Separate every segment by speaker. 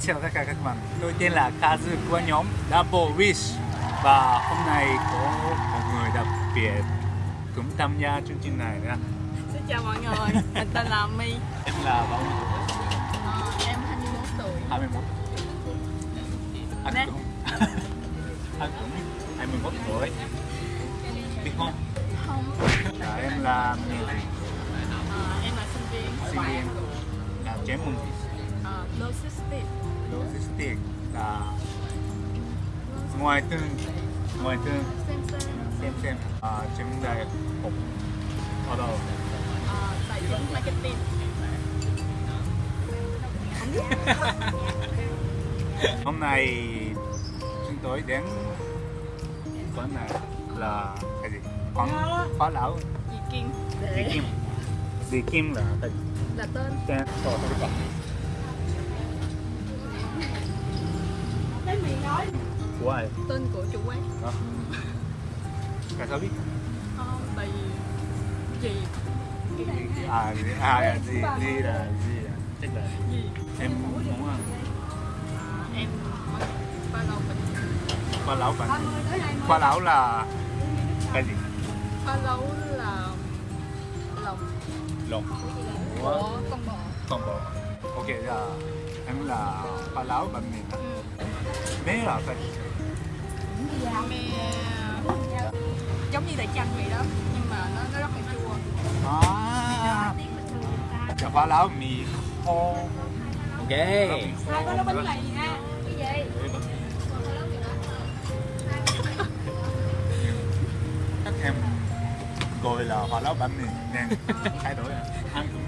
Speaker 1: chào tất cả các bạn Tôi tên là Kazu của nhóm Double Wish. Và hôm nay có một người đặc biệt cũng tham gia chương trình này nha.
Speaker 2: Xin chào mọi người, mình tên là My
Speaker 1: Em là bao nhiêu tuổi?
Speaker 2: Ờ, Em 21 tuổi.
Speaker 1: 21 Anh
Speaker 2: Nè.
Speaker 1: cũng Anh cũng 21 tuổi. Biết không?
Speaker 2: Không,
Speaker 1: Dạ, em là?
Speaker 2: Ờ, em là sinh viên.
Speaker 1: Sinh viên. Là chuyên môn
Speaker 2: Logistics.
Speaker 1: Là ngoài tương ngoài tương
Speaker 2: Xem xem.
Speaker 1: À, trên đại học ở đâu
Speaker 2: Tài chính Marketing.
Speaker 1: Hôm nay chúng tôi đến quán này là cái gì? Quán khóa lão.
Speaker 2: Dì Kim.
Speaker 1: Dì kim. Dì kim là gì?
Speaker 2: Là tên.
Speaker 1: Tên biết của ai?
Speaker 2: Tên của chủ quán.
Speaker 1: Đó tại sao biết?
Speaker 2: Không, tại vì Dì
Speaker 1: à gì? À gì? gì là gì là chắc là
Speaker 2: Dì
Speaker 1: em muốn ăn
Speaker 2: Ờ, Em ba lâu mình
Speaker 1: khoa lão bạn. Khoa lão là cái gì?
Speaker 2: Ba lâu là Lòng
Speaker 1: lồng
Speaker 2: của con bò.
Speaker 1: Con bò. Ok là em là khoa lão bạn mình
Speaker 2: Ừ.
Speaker 1: bé là
Speaker 2: Mẹ Giống như đại chanh vậy đó Nhưng mà nó, nó rất là chua
Speaker 1: à là khoa lão mì khô
Speaker 3: Ok.
Speaker 1: Hai có bánh mì
Speaker 2: ha Cái gì?
Speaker 1: chắc em gọi là khoa lão bánh mì nên thay đổi à. ăn cũng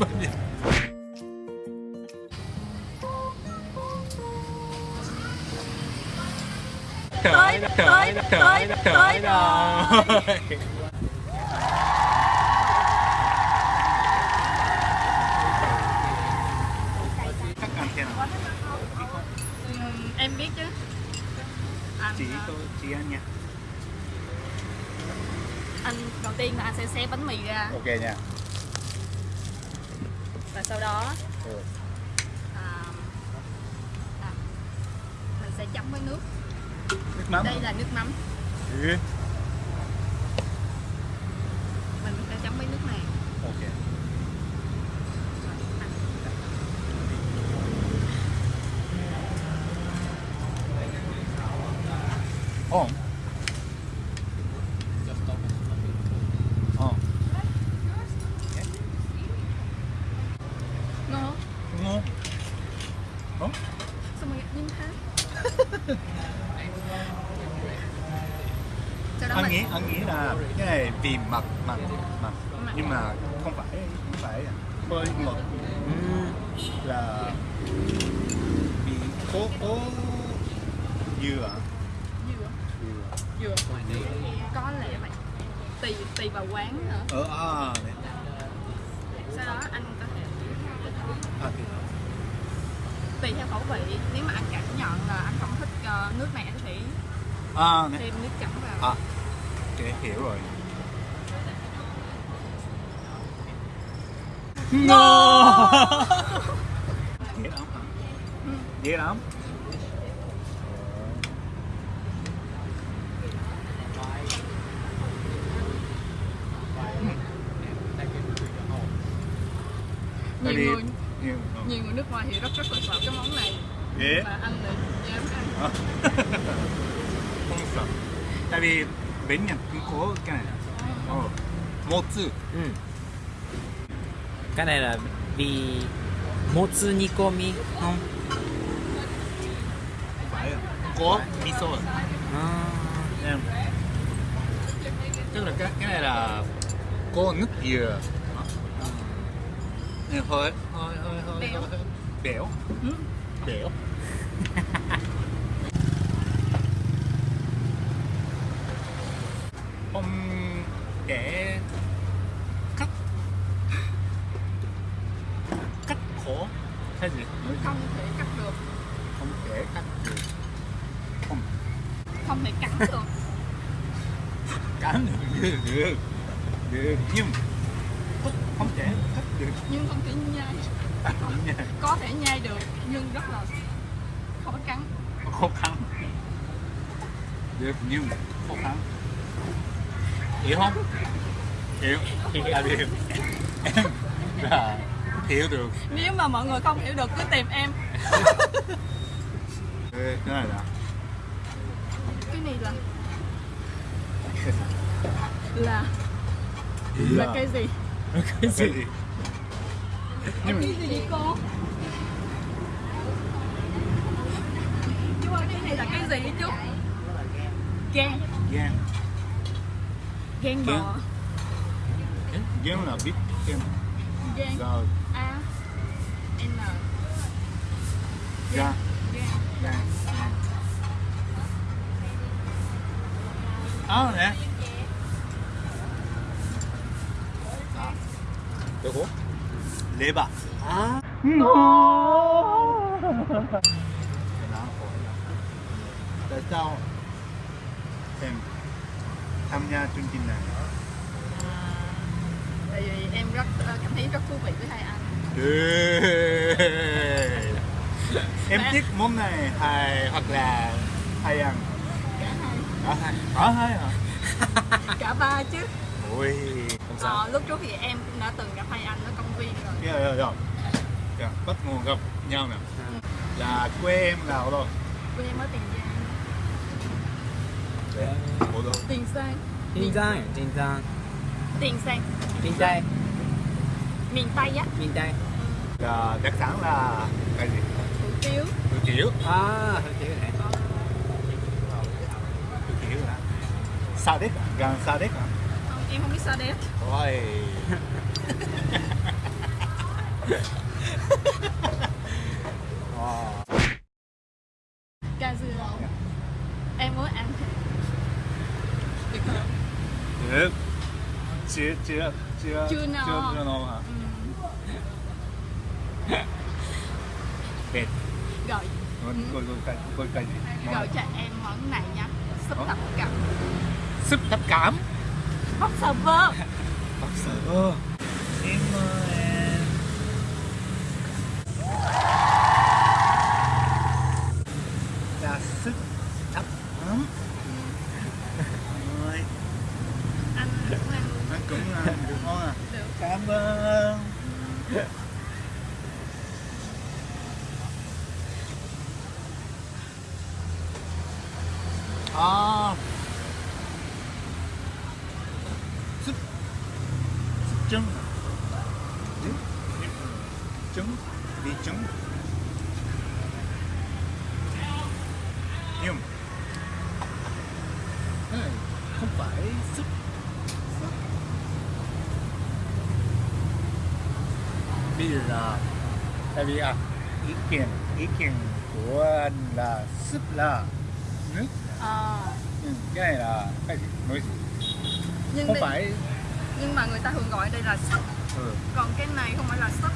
Speaker 1: bánh mì
Speaker 2: Tới, tới, tới, tới
Speaker 1: rồi.
Speaker 2: Em biết chứ. Anh,
Speaker 1: chỉ
Speaker 2: à,
Speaker 1: tôi chỉ anh nha.
Speaker 2: anh đầu tiên là anh sẽ xé bánh mì ra.
Speaker 1: Ok nha.
Speaker 2: Và sau đó
Speaker 1: ừ.
Speaker 2: à, à, Mình sẽ chấm với nước
Speaker 1: nước mắm
Speaker 2: Đây là nước mắm
Speaker 1: ừ.
Speaker 2: Mình sẽ chấm với nước này.
Speaker 1: 어. Mặn mặn mặn
Speaker 2: Mặn.
Speaker 1: nhưng mà không phải không phải hơi ngọt là vì có có dừa. À?
Speaker 2: dừa.
Speaker 1: Dừa.
Speaker 2: Có lẽ vậy. Tùy, tùy vào quán nữa.
Speaker 1: Ở à
Speaker 2: Sau đó anh có thể
Speaker 1: à thì
Speaker 2: tùy theo khẩu vị. Nếu mà anh cảm nhận là anh không thích ờ, nước có thể
Speaker 1: à
Speaker 2: thêm nước chấm vào.
Speaker 1: À ok hiểu rồi lắm hả
Speaker 2: Ừ.
Speaker 1: dễ lắm
Speaker 2: nhiều người.
Speaker 1: Nhiều.
Speaker 2: Nhiều người nước ngoài thì rất rất là sợ cái món này.
Speaker 1: Dễ
Speaker 2: và anh lại dám ăn.
Speaker 1: Không sợ. Tại vì bên Nhật cũng có cái này ờ. Một chữ.
Speaker 3: Ừ. Cái này là vì motsu nikomi.
Speaker 1: không phải có miso à?
Speaker 3: À.
Speaker 1: em tức là cái cái này là có nước dừa Nên hơi hơi hơi hơi
Speaker 2: Béo.
Speaker 1: hơi- béo
Speaker 2: Ừ.
Speaker 1: béo không để cắt cắt khổ hay gì
Speaker 2: không thể cắt được
Speaker 1: không thể cắt được không
Speaker 2: không thể cắn được
Speaker 1: cắn được được được. Nhưng thích không thể thích được.
Speaker 2: Nhưng không thể nhai.
Speaker 1: Không
Speaker 2: có thể nhai được nhưng rất là khó cắn
Speaker 1: khó khăn. Được nhưng khó khăn. Hiểu không? Hiểu. Hiểu. Là hiểu. Em là hiểu được.
Speaker 2: Nếu mà mọi người không hiểu được cứ tìm em.
Speaker 1: Cái này là
Speaker 2: cái này là là là cây gì?
Speaker 3: Cái
Speaker 1: cái
Speaker 3: gì?
Speaker 2: Em biết gì cô? Chú ơi cái này là cái gì chú? Gan
Speaker 1: gan
Speaker 2: gan bò.
Speaker 1: Gan là biết gan
Speaker 2: gan
Speaker 1: rồi
Speaker 2: a. N.
Speaker 1: Gan
Speaker 2: gan
Speaker 1: gan à nè leber
Speaker 3: à
Speaker 1: tại sao em tham gia chương trình này
Speaker 2: tại vì em rất cảm thấy rất thú vị với hai anh
Speaker 1: em thích món này hay hoặc là hay ăn
Speaker 2: cả hai
Speaker 1: cả hai cả hai hả
Speaker 2: cả ba chứ
Speaker 1: ôi
Speaker 3: không sao.
Speaker 2: Ờ, lúc trước thì em cũng đã từng gặp hai anh ở công viên rồi.
Speaker 1: Rồi rồi rồi dạ, bắt nguồn gặp nhau nè. Là quê em ở đâu
Speaker 2: quê em ở tiền giang.
Speaker 1: Ở đâu?
Speaker 2: Tiền sang
Speaker 3: Tiền Giang Tiền Giang.
Speaker 2: Tiền sang
Speaker 3: Tiền Tây.
Speaker 2: Miền tây á.
Speaker 3: Miền Tây.
Speaker 1: Là đặc sản là cái gì?
Speaker 2: Hủ tiếu.
Speaker 1: Hủ tiếu.
Speaker 3: À hơi thiếu này.
Speaker 1: Hủ tiếu là sa đéc à? gan sa đéc à
Speaker 2: em không biết sao đẹp
Speaker 1: ôi. Wow.
Speaker 2: ca dưa em muốn ăn được không?
Speaker 1: Được. Chưa chưa chưa
Speaker 2: Chưa no.
Speaker 1: chưa chưa no hả?
Speaker 2: Ừ.
Speaker 1: Coi coi cái coi cái gì? Món
Speaker 2: rồi cho em món này nha. Súp tập cặp
Speaker 1: súp thập cảm.
Speaker 2: Sờ vơ
Speaker 1: Bác sợ. Em mời em. Là súp thập cảm. Rồi,
Speaker 2: anh cũng ăn
Speaker 1: anh cũng ăn được ngon à.
Speaker 2: được
Speaker 1: Cảm ơn. À. Súp súp trứng. Trứng. Trứng. Đi trứng. Nhưng này không phải súp bây giờ là tại vì à ý kiến ý kiến của anh là súp là nước
Speaker 2: Ờ,
Speaker 1: ừ, cái này là cái gì nói gì
Speaker 2: nhưng
Speaker 1: không
Speaker 2: đây-
Speaker 1: phải
Speaker 2: nhưng mà người ta thường gọi đây là súp
Speaker 1: ừ.
Speaker 2: còn cái này không phải là súp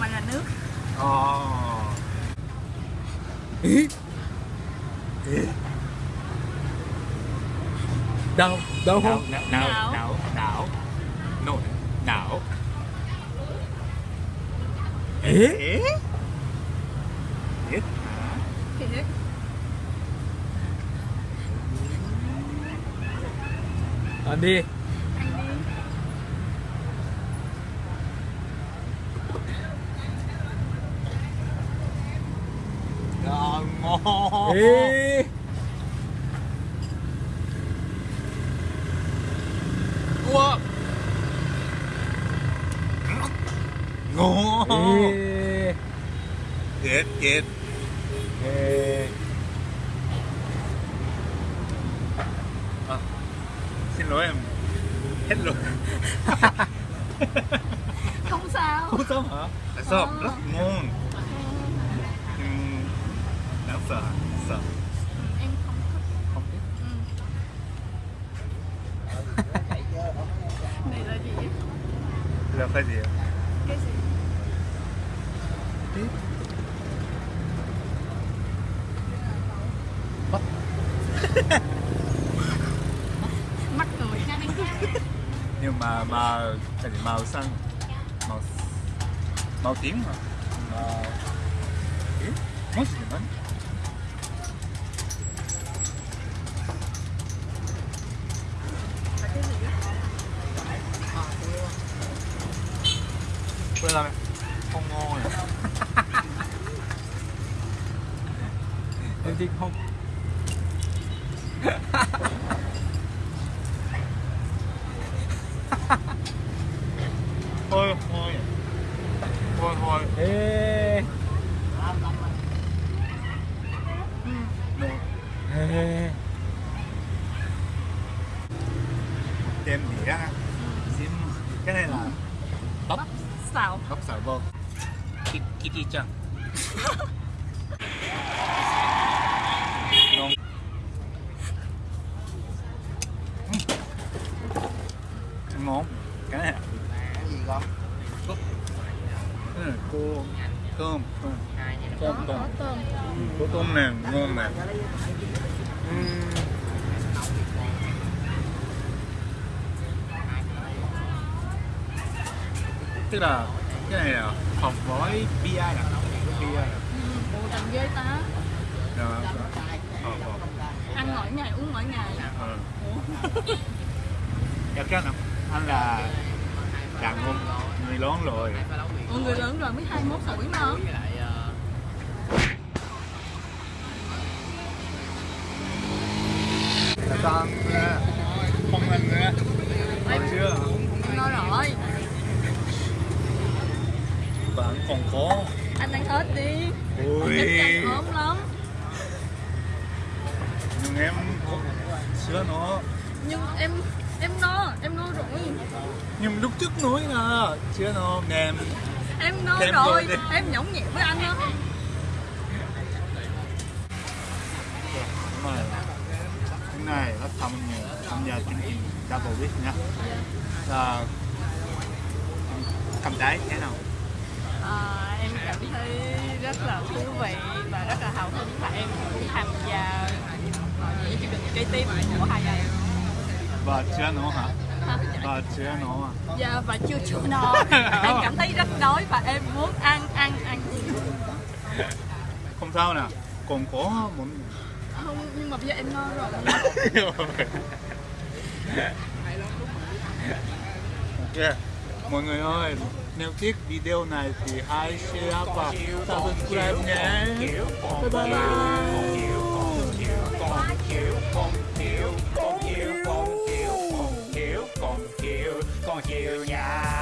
Speaker 2: mà là nước
Speaker 1: Ờ. Ý. Ý.
Speaker 3: đâu
Speaker 1: Não,
Speaker 3: không
Speaker 1: não, não,
Speaker 2: Não.
Speaker 1: não, não. Nổi, não.
Speaker 3: ế
Speaker 1: Ế.
Speaker 3: Ăn đi
Speaker 1: ngon.
Speaker 3: ế
Speaker 1: Ủa. Ngon.
Speaker 3: ế Ế
Speaker 1: À, xin lỗi em. Hết rồi.
Speaker 2: không sao
Speaker 1: Không sao hả? Tại sao?
Speaker 2: Ờ.
Speaker 1: Rất ngon. Đáng sợ? Sợ.
Speaker 2: Em không thích
Speaker 1: Không biết.
Speaker 2: ừ. này là gì
Speaker 1: Là cái gì?
Speaker 2: cái gì
Speaker 1: Biết. Bắt.
Speaker 2: mắt người
Speaker 1: Nhưng mà mà gì màu xanh. Màu màu tím mà màu tím? Mất gì
Speaker 2: á?
Speaker 1: quên là không ngon này
Speaker 3: em thích không ê.
Speaker 1: Đem đĩa xiêm cái này là bắp.
Speaker 2: Xào.
Speaker 1: Bắp xào vô Ki- kitty chân ngon. Ừm. ngon. Cái này
Speaker 4: cái gì con
Speaker 1: cái này cô tôm tôm
Speaker 2: Có,
Speaker 1: tôm. tôm
Speaker 2: có tôm.
Speaker 1: Cô tôm này ngon này tức là cái này là hộp gói bia à bia à
Speaker 2: Ừ, Bộ tầm ghê ta Ăn mỗi ngày, uống mỗi ngày.
Speaker 1: Ờ.
Speaker 2: Ủa?
Speaker 1: dạ cái nào anh là đàn ông người lớn rồi.
Speaker 2: Ủa người lớn rồi mới 21 tuổi mà
Speaker 1: là con không ăn nữa còn chưa
Speaker 2: nói rồi
Speaker 1: bạn còn có
Speaker 2: Anh ăn hết đi
Speaker 1: ui
Speaker 2: ốm lắm
Speaker 1: nhưng em sữa nó
Speaker 2: Nhưng em em no, em no rồi
Speaker 1: nhưng lúc trước nói là chưa nó mềm
Speaker 2: Em no rồi,
Speaker 1: rồi đi.
Speaker 2: em nhõng nhẽo với anh lắm
Speaker 1: hôm nay nó tham tham gia chương trình double wish nha. Là cảm thấy thế nào?
Speaker 2: À, Em cảm thấy rất là thú vị và rất là hào hứng và em cũng tham gia những chương trình kế tiếp của hai anh
Speaker 1: và sữa nó hả? Và sữa nó à
Speaker 2: Dạ và chưa chưa no Em cảm thấy rất đói và em muốn ăn ăn ăn.
Speaker 1: Không sao nè. Còn có muốn
Speaker 2: không, nhưng mà bây giờ em ngon rồi.
Speaker 1: Yeah. Mọi người ơi, nếu thích video này thì hãy share và subscribe nhé. Bye bye. Bye Con hiểu nha.